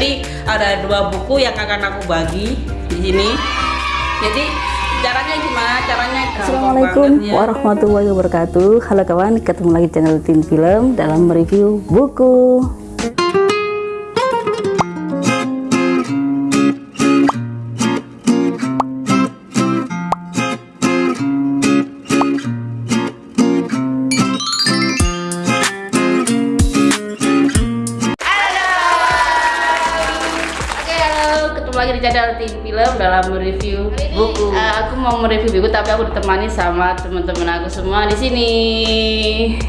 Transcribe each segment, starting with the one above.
Jadi ada dua buku yang akan aku bagi di sini. Jadi caranya gimana? Caranya Assalamualaikum warahmatullahi wabarakatuh Halo kawan, ketemu lagi di channel Tin Film dalam mereview buku lagi di channel Tim Film dalam mereview buku. Eh, aku mau mereview buku tapi aku ditemani sama teman-teman aku semua di sini.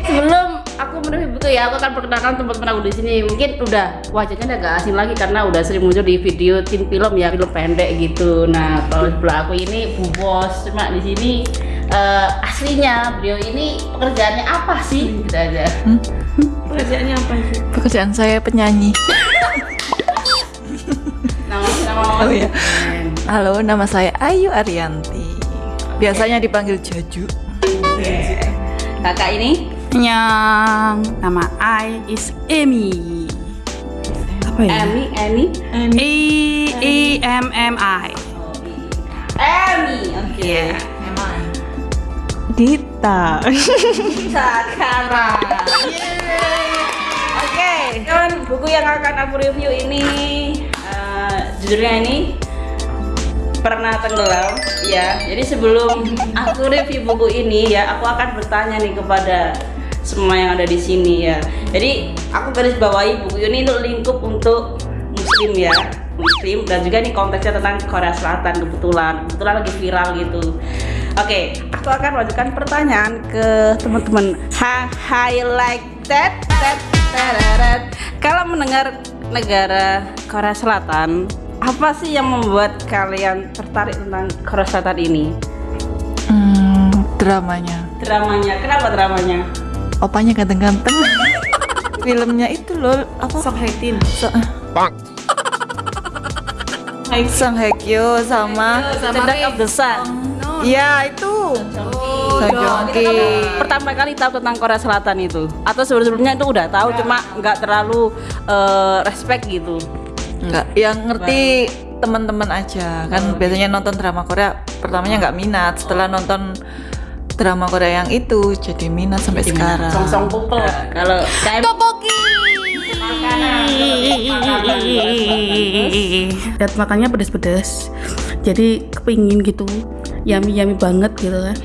Sebelum aku mereview buku ya, aku akan perkenalkan teman-teman aku di sini. Mungkin udah wajahnya udah gak asing lagi karena udah sering muncul di video Tim Film ya, film pendek gitu. Nah, kalau sebelah aku ini Bu Bos, cuma di sini eh, aslinya beliau ini pekerjaannya apa sih? Gitu aja. Pekerjaannya apa sih? Pekerjaan saya penyanyi. Oh iya. Halo, nama saya Ayu Arianti. Biasanya dipanggil Jaju. Kakak ini Yang nama I is Amy. Apa ya? Emi, Emi. E E M M I. Emi, oke. Dita. Sekarang. Oke, kan buku yang akan aku review ini judulnya ini pernah tenggelam ya. Jadi sebelum aku review buku ini ya, aku akan bertanya nih kepada semua yang ada di sini ya. Jadi aku garis bawahi buku ini untuk lingkup untuk muslim ya muslim dan juga nih konteksnya tentang Korea Selatan kebetulan kebetulan lagi viral gitu oke aku akan lanjutkan pertanyaan ke teman-teman ha hi like that that tararat. kalau mendengar negara Korea Selatan apa sih yang membuat kalian tertarik tentang Korea Selatan ini? Hmm, dramanya. dramanya. Kenapa dramanya? Opanya ganteng-ganteng. Filmnya itu loh apa? Sok Haitin. So, Song Hye Kyo sama Cerdak of the Sun. Ya itu. Song Joong Ki. pertama kali tahu tentang Korea Selatan itu. Atau sebelum-sebelumnya itu udah tahu cuma nggak terlalu eh, respect gitu Enggak, yang ngerti teman-teman aja. Kan biasanya nonton drama Korea pertamanya nggak minat, setelah nonton drama Korea yang itu jadi minat sampai sekarang. song song couple kalau KM Dan makannya pedas-pedas. Jadi kepingin gitu. Yummy yummy banget gitu kan.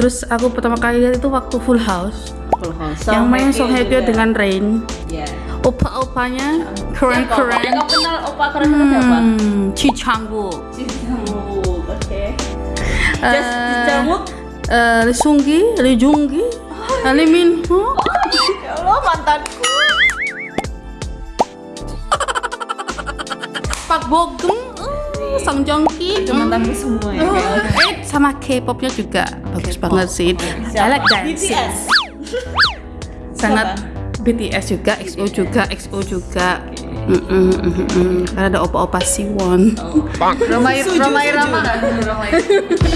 Terus aku pertama kali lihat itu waktu Full House. Full House. yang main Song Hye Kyo dengan Rain. ya Opa-opanya? Keren-keren. yang kamu kenal opa keren keren siapa? Hmm, Chi Chang-wook. Jijangwook oke. Eh, Just Jijangwook eh, Lee Sung-gi, Lee Jung-gi, eh, Lee Min-ho, Ya Allah mantanku. Park Bo-gum, eh, Song Itu mantanku semua ya. Eh, sama K-popnya juga. Bagus banget sih. I like. BTS Sangat BTS juga, XO juga, XO juga. Mm, mm, mm, mm. Karena ada opa-opa Siwon. Romai Romai Rama? Romai.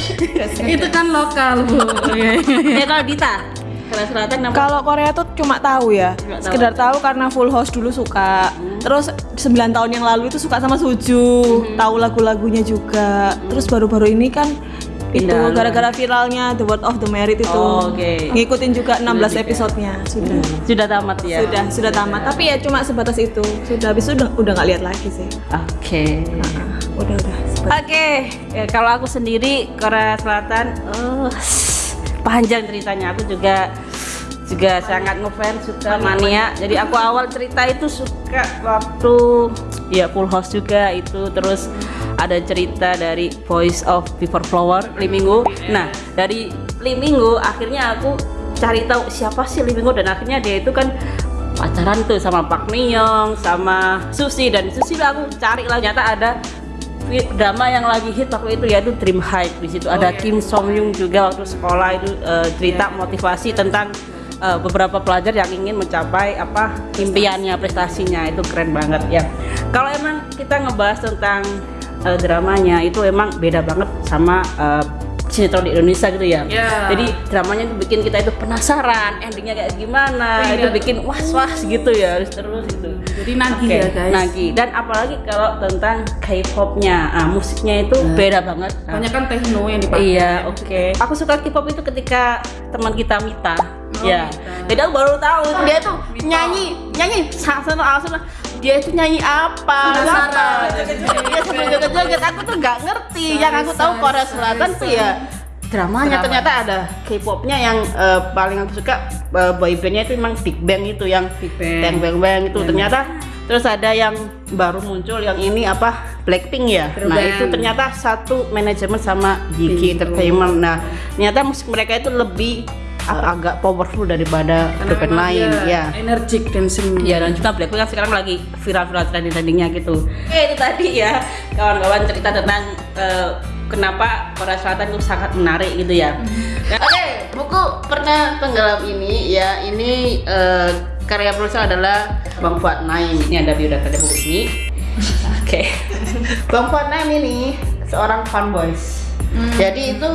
Itu kan lokal bu. ya kalau Dita Korea Selatan nama Kalau Korea tuh cuma tahu ya, Cuma tahu. sekedar tahu karena Full House dulu suka. Terus 9 tahun yang lalu itu suka sama Suju, tahu lagu-lagunya juga. Terus baru-baru ini kan itu gara-gara viralnya The Word of the Merit itu. Oh, oke. Ngikutin juga 16 episodenya sudah. sudah tamat ya Sudah, sudah tamat. Tapi ya cuma sebatas itu. Sudah habis itu udah udah nggak lihat lagi sih. oke Ah, udah udah. Oke, ya, kalau aku sendiri Korea Selatan, oh, panjang ceritanya. Aku juga juga sangat ngefans suka mania. Jadi aku awal cerita itu suka waktu ya Full House juga itu terus ada cerita dari Voice of Before Flower Lee Minggu. Nah dari Lee Minggu akhirnya aku cari tahu siapa sih Lee Minggu dan akhirnya dia itu kan pacaran tuh sama Park Min Young sama Susi dan Susi aku cari lah. Ternyata ada drama yang lagi hit waktu itu yaitu Dream High. Di situ ada Kim Song Young juga waktu sekolah itu eh, cerita motivasi tentang eh, beberapa pelajar yang ingin mencapai apa impiannya prestasinya. Itu keren banget ya. Kalau emang kita ngebahas tentang eh, dramanya itu emang beda banget sama eh, sinetron di Indonesia gitu ya. Ya. Jadi dramanya itu bikin kita itu penasaran, endingnya kayak gimana, Iya. itu bikin was-was gitu ya, terus terus gitu. Jadi nagih Oke, ya guys. nagih. Dan apalagi kalau tentang K-popnya, ah, musiknya itu beda banget. Nah, Banyak kan techno yang dipakai. Iya, oke. Aku suka K-pop itu ketika teman kita Mita. ya. Mita. Jadi aku baru tahu dia tuh nyanyi, nyanyi sangat langsung dia itu nyanyi apa? Apa? Dia sambil joget-joget. Aku tuh nggak ngerti. Yang aku tahu Korea Selatan tuh ya dramanya Drama. ternyata ada K-popnya yang eh, paling aku suka eh, boybandnya itu memang Big Bang itu yang Big Bang. Bang Bang Bang itu ternyata terus ada yang baru muncul yang ini apa Blackpink ya Girl nah band. itu ternyata satu manajemen sama YG Entertainment nah ternyata musik mereka itu lebih uh, agak powerful daripada band lain ya Energik dancing. Ya dan juga Blackpink kan sekarang lagi viral-viral trending-trendingnya gitu. Oke itu tadi ya kawan-kawan cerita tentang eh, kenapa Korea Selatan itu sangat menarik gitu ya. Dan- Oke buku pernah tenggelam ini ya ini eh, karya penulis adalah Bang Fuad Naim. Ini ada biodata dari buku ini. Oke Bang Fuad Naim ini seorang fanboys. Jadi itu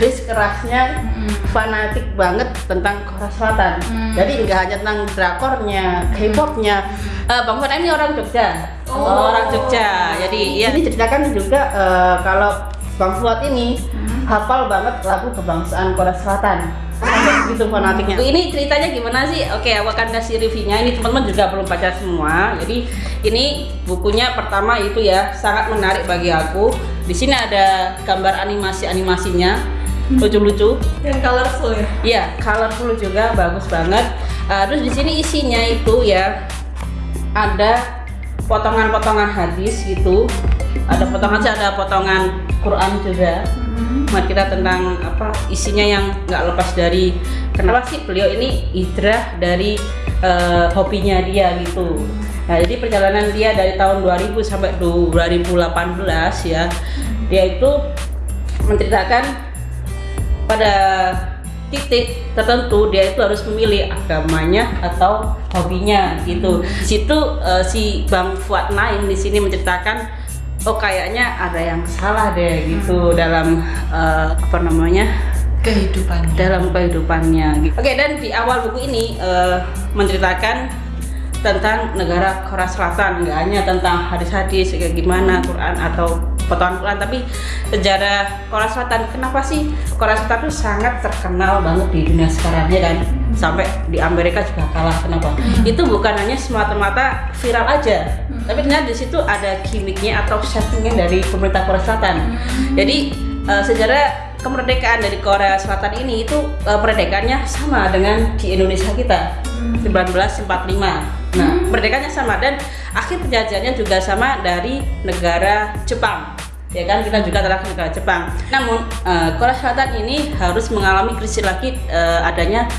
garis kerasnya fanatik banget tentang Korea Selatan. Jadi nggak hanya tentang drakornya, K-popnya. Eh, Bang Fuad Naim ini orang Jogja. orang Jogja. Jadi ya ini ceritakan juga eh, kalau Bang Fuad ini hafal banget lagu kebangsaan Korea Selatan. Begitu fanatiknya. Ini ceritanya gimana sih? Oke, aku akan kasih reviewnya. Ini teman-teman juga belum baca semua. Jadi ini bukunya pertama itu ya sangat menarik bagi aku. Di sini ada gambar animasi-animasinya lucu-lucu. yang colorful ya Iya, colorful juga bagus banget. Uh, terus di sini isinya itu ya ada potongan-potongan hadis gitu. Ada potongan ada potongan Quran juga. Buat kita tentang apa isinya yang nggak lepas dari kenapa sih beliau ini hijrah dari uh, hobinya dia gitu. Nah, jadi perjalanan dia dari tahun 2000 sampai 2018 ya. Dia itu menceritakan pada titik tertentu dia itu harus memilih agamanya atau hobinya gitu. Di situ eh, si Bang Fuad Naim di sini menceritakan oh kayaknya ada yang salah deh gitu dalam eh, apa namanya kehidupannya dalam kehidupannya. gitu. Oke dan di awal buku ini eh, menceritakan tentang negara Korea Selatan nggak hanya tentang hadis-hadis kayak gimana Quran atau potongan Quran tapi sejarah Korea Selatan kenapa sih Korea Selatan itu sangat terkenal banget di dunia sekarang ya kan? Sampai di Amerika juga kalah kenapa? Itu bukan hanya semata-mata viral aja tapi ternyata di situ ada gimmicknya atau settingnya dari pemerintah Korea Selatan. Jadi eh, sejarah kemerdekaan dari Korea Selatan ini itu eh, perdekaannya sama dengan di Indonesia kita 1945 nah perdekaannya sama dan akhir penjajahannya juga sama dari negara Jepang ya kan kita juga telah negara Jepang namun eh, Korea Selatan ini harus mengalami krisis lagi eh, adanya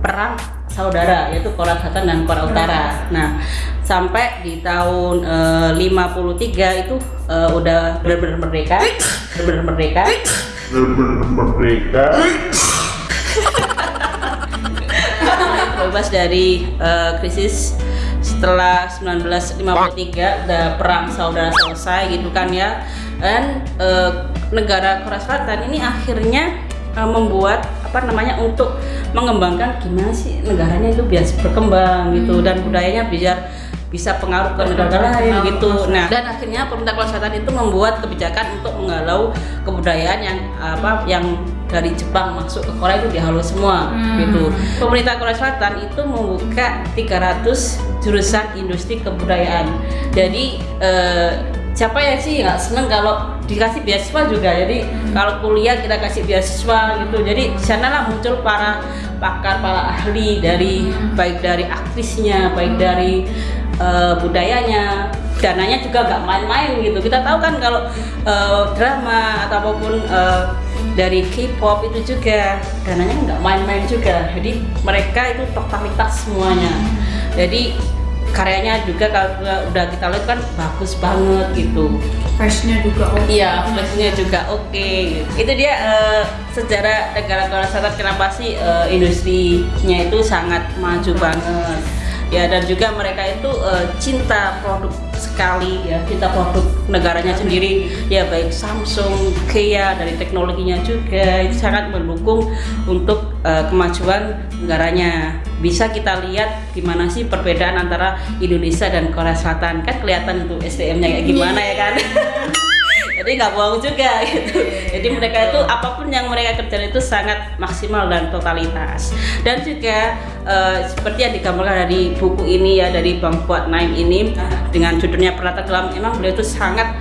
perang saudara yaitu Korea Selatan dan Korea Utara. Nah, sampai di tahun eh, 53 itu eh, udah benar-benar merdeka, benar-benar merdeka. merdeka bebas dari eh, krisis setelah 1953 udah perang saudara selesai gitu kan ya dan eh, negara Korea Selatan ini akhirnya eh, membuat apa namanya untuk mengembangkan gimana sih negaranya itu biar berkembang gitu dan budayanya biar bisa pengaruh ke negara lain gitu. Nah, dan akhirnya pemerintah Korea Selatan itu membuat kebijakan untuk menghalau kebudayaan yang apa yang dari Jepang masuk ke Korea itu dihalau semua gitu. Pemerintah Korea Selatan itu membuka 300 jurusan industri kebudayaan. Jadi eh, siapa yang sih nggak seneng kalau dikasih beasiswa juga. Jadi kalau kuliah kita kasih beasiswa gitu. Jadi di sana lah muncul para pakar, para ahli dari baik dari aktrisnya, baik dari eh, budayanya. Dananya juga nggak main-main gitu. Kita tahu kan kalau eh, drama atau apa pun eh, dari K-pop itu juga dananya nggak main-main juga. Jadi mereka itu totalitas semuanya. Jadi karyanya juga kalau udah kita lihat kan bagus banget gitu Fashionnya juga oke. Iya, flashnya juga oke. Itu dia eh, sejarah negara Korea Selatan kenapa sih eh, industrinya itu sangat maju banget. Ya dan juga mereka itu eh, cinta produk sekali ya kita produk negaranya sendiri. Ya baik Samsung, Kia dari teknologinya juga itu sangat mendukung untuk eh, kemajuan negaranya. Bisa kita lihat gimana sih perbedaan antara Indonesia dan Korea Selatan? Kan kelihatan tuh SDM-nya kayak gimana ya kan jadi nggak bohong juga gitu. jadi mereka itu apa pun yang mereka kerjakan itu sangat maksimal dan totalitas. Dan juga eh, seperti yang digambarkan dari buku ini ya dari Bang Fuad Naim ini dengan judulnya Perata Gelam emang beliau itu sangat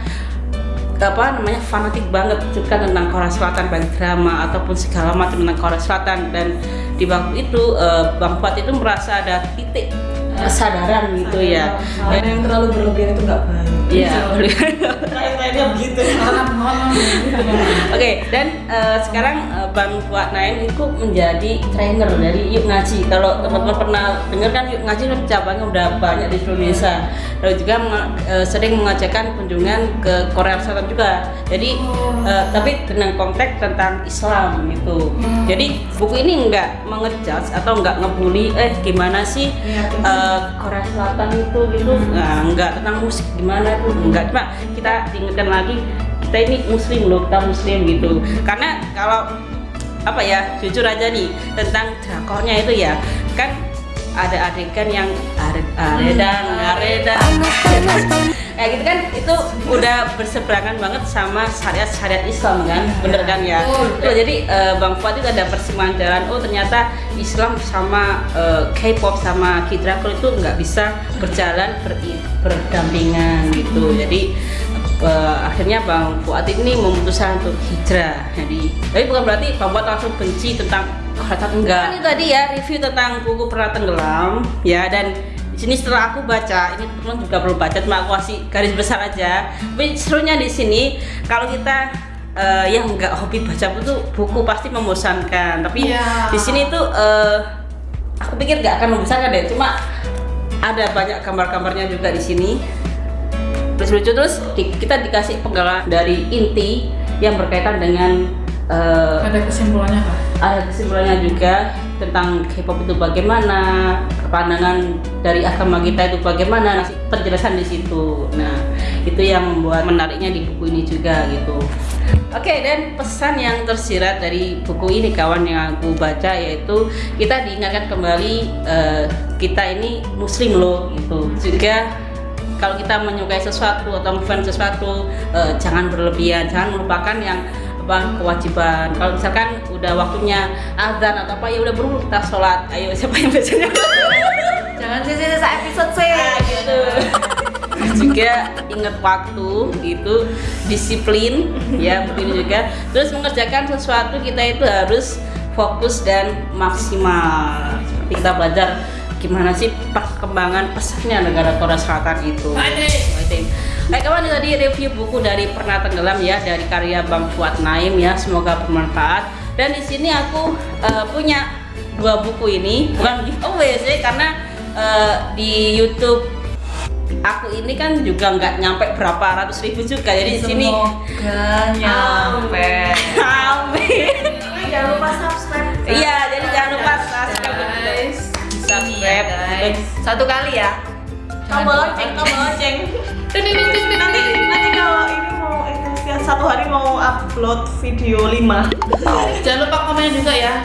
apa namanya fanatik banget juga tentang Korea Selatan baik drama ataupun segala macam tentang Korea Selatan. Dan di waktu itu eh, Bang Fuad itu merasa ada titik kesadaran gitu ya. Dan yang terlalu berlebihan itu nggak. Iya. iya. Terakhir-terakhirnya begitu. Oke, dan uh, sekarang uh, Bang Fuad Naim itu menjadi trainer dari Yuk Ngaji. Kalau teman-teman pernah dengar kan Yuk Ngaji cabangnya udah banyak di seluruh Indonesia. Lalu juga eh, sering mengajarkan kunjungan ke Korea Selatan juga. Jadi, eh, tapi dengan konteks tentang Islam gitu. Jadi buku ini enggak mengejudge atau enggak ngebully. Eh, gimana sih eh, Korea Selatan itu gitu? Nah, enggak tentang musik gimana tuh? Enggak. Cuma kita diingatkan lagi kita ini muslim loh kita muslim gitu karena kalau apa ya jujur aja nih tentang drakornya itu ya. Kan ada adegan yang are- aredang aredang kayak gitu kan itu udah berseberangan banget sama syariat-syariat Islam kan bener kan ya? Tuh, jadi eh, Bang Fuad itu ada persimpangan jalan oh ternyata Islam sama eh, K-pop sama K-drakor itu nggak bisa berjalan ber- berdampingan gitu. Jadi eh, akhirnya Bang Fuad ini memutuskan untuk hijrah. Jadi tapi bukan berarti Bang Fuad langsung benci tentang Korea enggak ini tadi ya review tentang buku Pernah Tenggelam ya dan di sini setelah aku baca ini teman juga belum baca cuma aku kasih garis besar aja. Tapi serunya di sini kalau kita eh, yang nggak hobi baca buku buku pasti membosankan. Tapi di sini tuh eh, aku pikir nggak akan membosankan deh cuma ada banyak gambar-gambarnya juga di sini terus lucu terus di- kita dikasih penggalan dari inti yang berkaitan dengan eh, ada kesimpulannya kak ada kesimpulannya juga tentang K-pop itu bagaimana, pandangan dari agama kita itu bagaimana, penjelasan di situ. Nah, itu yang membuat menariknya di buku ini juga gitu. Oke, dan pesan yang tersirat dari buku ini kawan yang aku baca yaitu kita diingatkan kembali eh, kita ini muslim loh gitu. Juga kalau kita menyukai sesuatu atau ngefans sesuatu eh, jangan berlebihan, jangan melupakan yang apa kewajiban. Kalau misalkan udah waktunya azan atau apa ya udah buru kita sholat. Ayo siapa yang biasanya? Jangan sih sisa episode sih. gitu. juga ingat waktu itu disiplin ya begini juga terus mengerjakan sesuatu kita itu harus fokus dan maksimal seperti kita belajar gimana sih perkembangan pesatnya negara Korea Selatan itu. Baik kawan tadi review buku dari Pernah Tenggelam ya dari karya Bang Fuad Naim ya. Semoga bermanfaat. Dan di sini aku eh, punya dua buku ini. Bukan giveaway sih karena eh, di YouTube aku ini kan juga nggak nyampe berapa ratus ribu juga. Jadi di sini Semoga nyampe. amin. Jangan lupa subscribe. iya jadi subscribe Guys. Satu kali ya. Tombol lonceng, tombol lonceng. Nanti nanti kalau ini mau itu setiap satu hari mau upload video 5 jangan lupa komen juga ya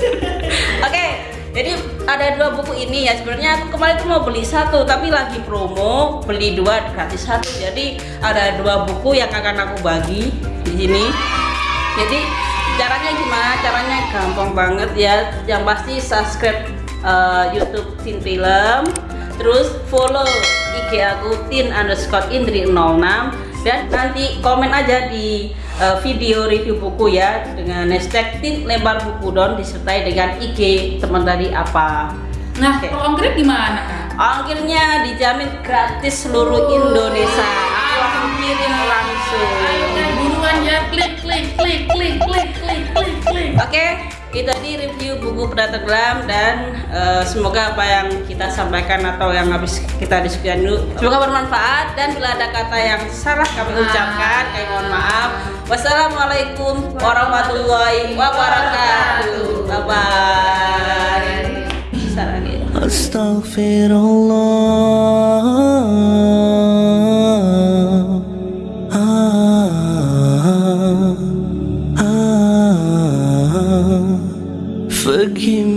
Oke, jadi ada dua buku ini ya. Sebenarnya aku kemarin tuh mau beli satu, tapi lagi promo beli dua gratis satu. Jadi ada dua buku yang akan aku bagi di sini. Jadi caranya gimana? Caranya gampang banget ya. Yang pasti subscribe eh, YouTube Tin Film, terus follow IG aku tin underscore indri 06 dan nanti komen aja di eh, video review buku ya dengan hashtag tin lebar buku don disertai dengan IG teman tadi apa. Nah Oke. kalau ongkir gimana ongkirnya dijamin gratis seluruh Indonesia. Aku langsung kirim langsung. Ayo buruan ya. Klik klik klik klik klik klik klik klik. Oke, tadi review buku Predator Glam dan uh, semoga apa yang kita sampaikan atau yang habis kita diskusikan dulu semoga bermanfaat dan bila ada kata yang salah kami ucapkan kami mohon maaf. Wassalamualaikum warahmatullahi wabarakatuh. Bye bye. forgive